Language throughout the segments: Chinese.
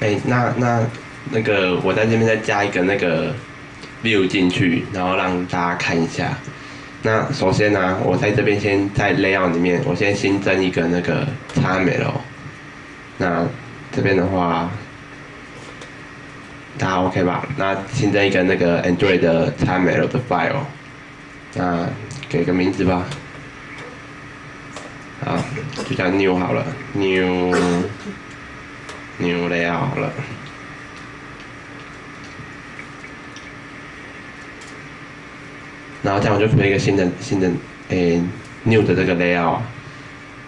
哎，那那那个我在这边再加一个那个 view 进去，然后让大家看一下。那首先呢，我在这边先在 layout 里面，我先新增一个那个 XML。那这边的话，大家 OK 吧？那新增一个那个 Android 的 XML 的 file。那给个名字吧。好，就叫 new 好了，new new layout 好了。然后这样我就准备一个新的新的诶 new 的这个 layout。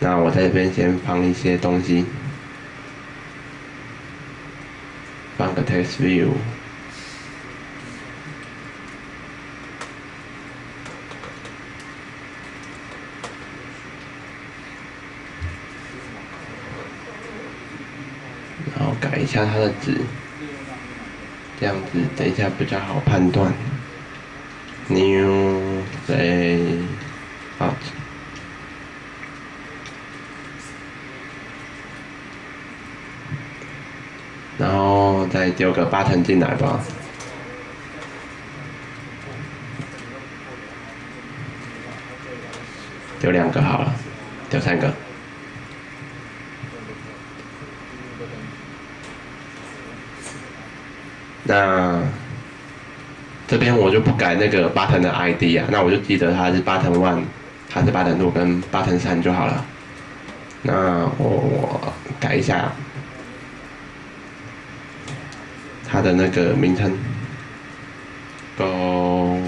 那我在这边先放一些东西，放个 text view。然后改一下它的值，这样子等一下比较好判断。New layout，然后再丢个八腾进来吧。丢两个好了，丢三个。那这边我就不改那个 button 的 ID 啊，那我就记得它是 button one，它是 button two 跟 button 三就好了。那我改一下它的那个名称，go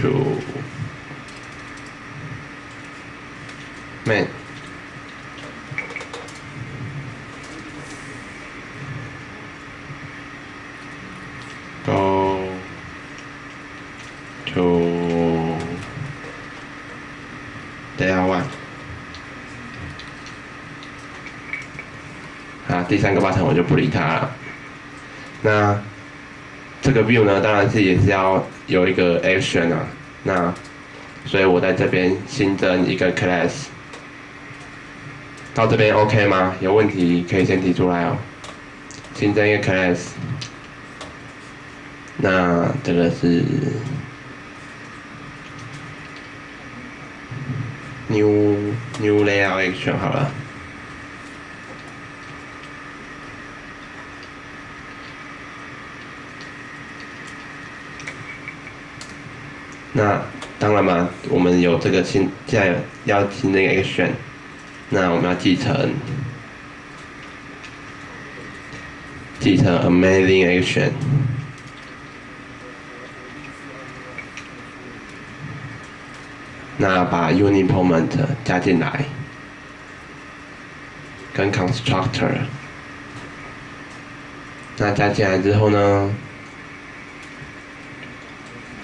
to main。go to layer one。啊，第三个 button 我就不理它了。那这个 view 呢，当然是也是要有一个 action 啊。那所以我在这边新增一个 class。到这边 OK 吗？有问题可以先提出来哦。新增一个 class。那这个是 new new layout action 好了。那当然嘛，我们有这个新，现在要新增一个 action，那我们要继承，继承 amazing action。那把 unit element 加进来，跟 constructor，那加进来之后呢，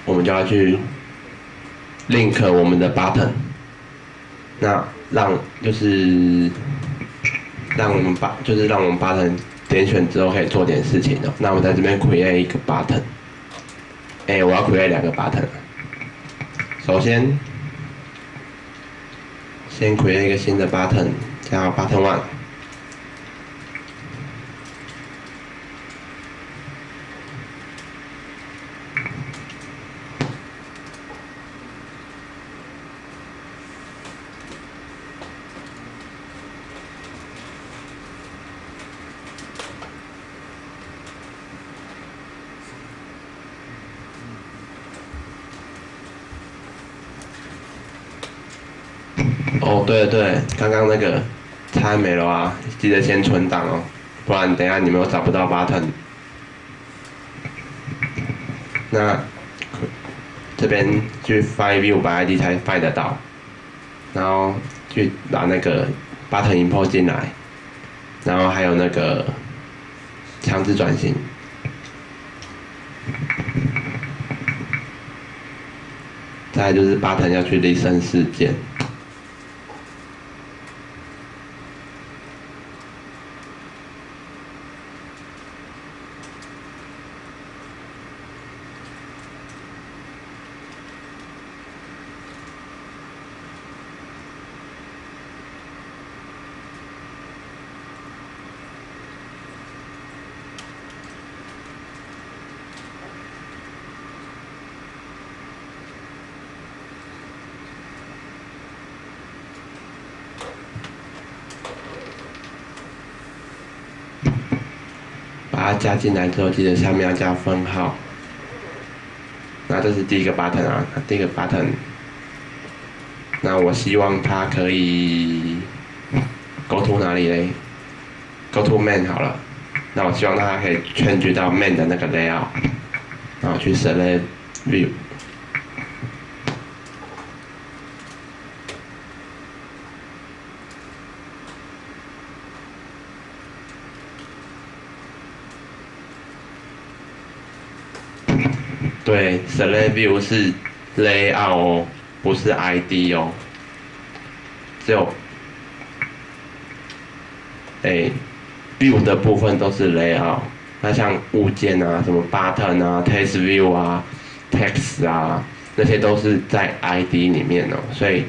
我们就要去 link 我们的 button，那让就是让我们把就是让我们 button 点选之后可以做点事情的。那我在这边 create 一个 button，哎，我要 create 两个 button，首先。先 create 一个新的 button，叫 button one。哦，对对，刚刚那个差没了啊，记得先存档哦，不然等下你们又找不到 button。那这边去 find view 把 ID 才 find 得到，然后去把那个 button import 进来，然后还有那个强制转型，再就是 button 要去 listen 事件。把它加进来之后，记得下面要加分号。那这是第一个 button 啊，第一个 button。那我希望它可以 go to 哪里嘞？go to man 好了。那我希望大家可以 change 到 man 的那个 layout，然后去 select view。对，select view 是 layout 哦，不是 ID 哦。只有，哎，view 的部分都是 layout。那像物件啊，什么 button 啊，text view 啊，text 啊，那些都是在 ID 里面哦。所以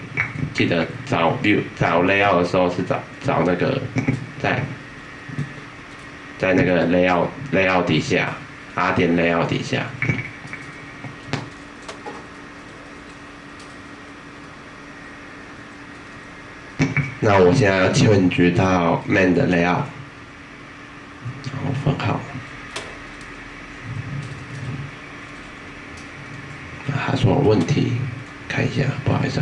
记得找 view 找 layout 的时候是找找那个在在那个 layout layout 底下，R 点雷奥底下。那我现在要进去到 main 的 layout，然后分号，他说问题，看一下，不好意思。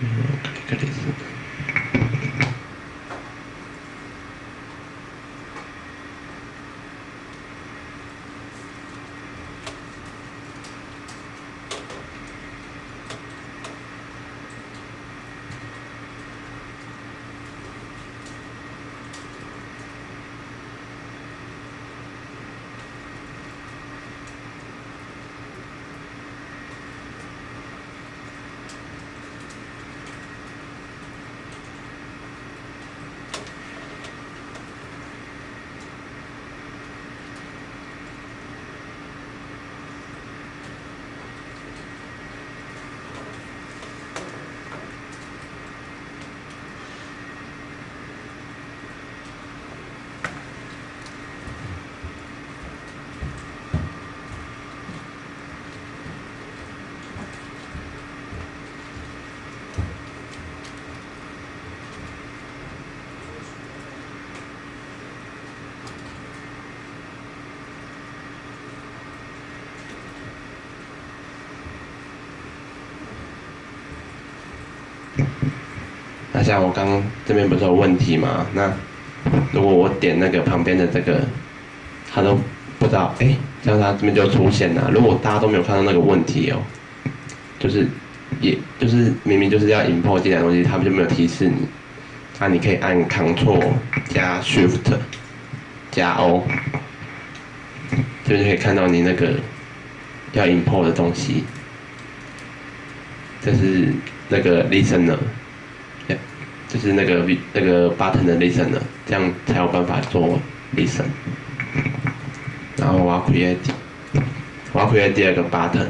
嗯，可以，可以 那像我刚刚这边不是有问题吗？那如果我点那个旁边的这个，他都不知道，哎，这样他这边就出现了。如果大家都没有看到那个问题哦，就是，也就是明明就是要 import 进来的东西，他们就没有提示你。那你可以按 Ctrl 加 Shift 加 O，这边就可以看到你那个要 import 的东西。这是那个 Listener。就是那个那个 button 的 listener，，这样才有办法做 listen。然后我要 create，我要 create 第二个 button。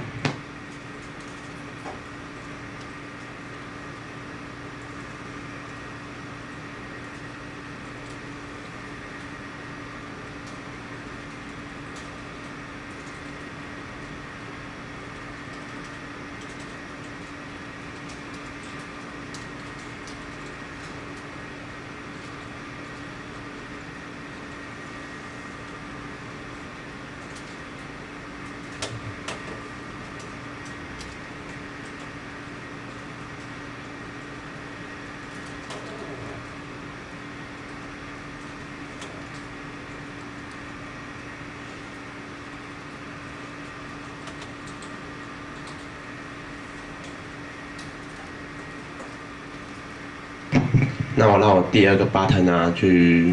那我让我第二个 button 啊去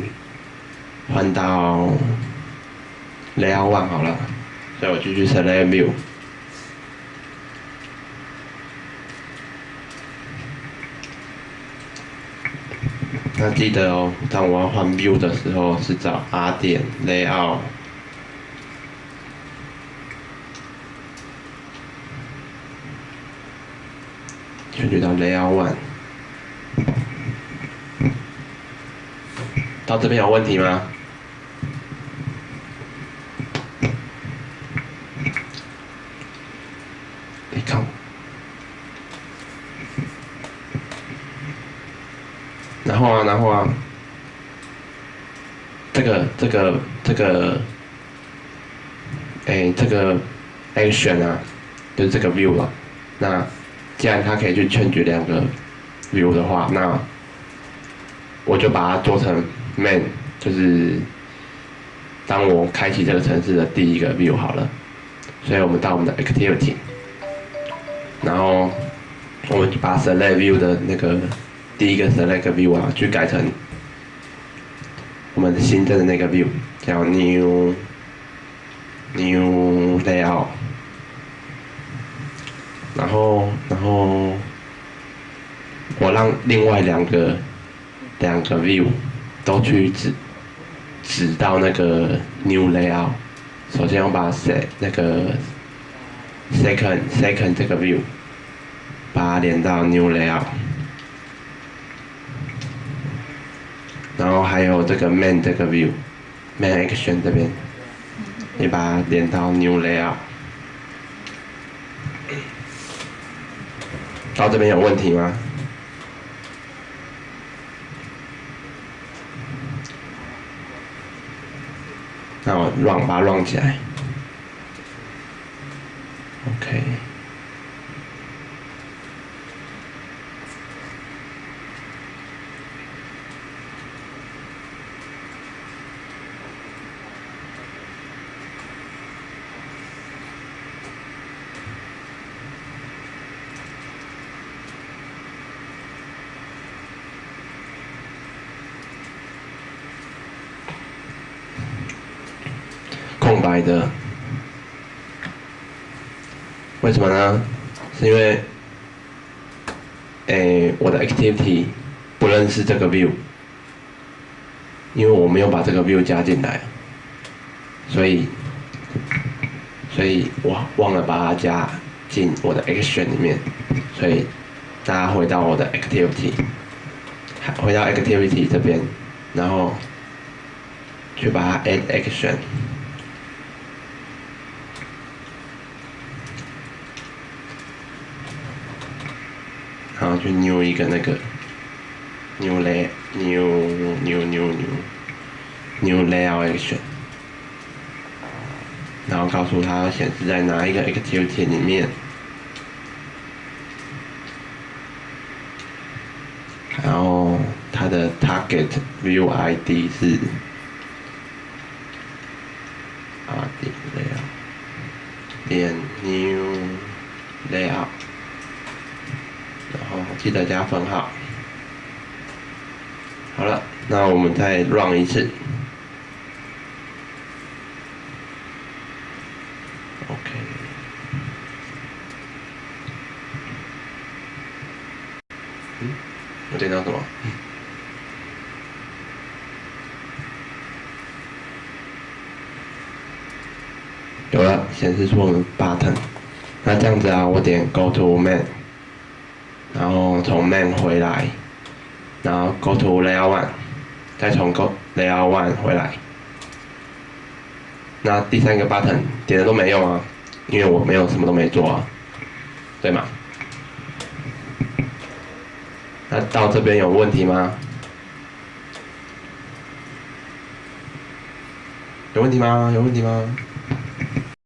换到 layout one 好了，所以我继续 select view。那记得哦，当我要换 view 的时候是找 R 点 layout，选取到 layout one。到这边有问题吗？你看，然后啊，然后啊，这个这个这个，哎，这个 action 啊，就是这个 view 了。那既然它可以去 change 两个 view 的话，那我就把它做成 man，就是当我开启这个城市的第一个 view 好了。所以我们到我们的 activity，然后我们把 select view 的那个第一个 select view 啊，去改成我们新增的那个 view，叫 new new layout，然后然后我让另外两个两个 view 都去指指到那个 new layout。首先，我把 set 那个 second second 这个 view 把它连到 new layout，然后还有这个 main 这个 view main action 这边也把它连到 new layout。到这边有问题吗？那我乱把它乱起来，OK。白的，为什么呢？是因为，诶，我的 activity 不认识这个 view，因为我没有把这个 view 加进来，所以，所以我忘了把它加进我的 action 里面，所以大家回到我的 activity，回到 activity 这边，然后去把它 add action。然后去 new 一个那个 new lay new new new new new layout action，然后告诉他显示在哪一个 activity 里面，然后它的 target view ID 是 RD layout 点 new layout。记得加分号。好了，那我们再 run 一次。OK。嗯，我点到什么？有了，显示出我们 button。那这样子啊，我点 Go to man。然后从 main 回来，然后 go to layer one，再从 go layer one 回来。那第三个 button 点了都没用啊，因为我没有什么都没做啊，对吗？那到这边有问题吗？有问题吗？有问题吗？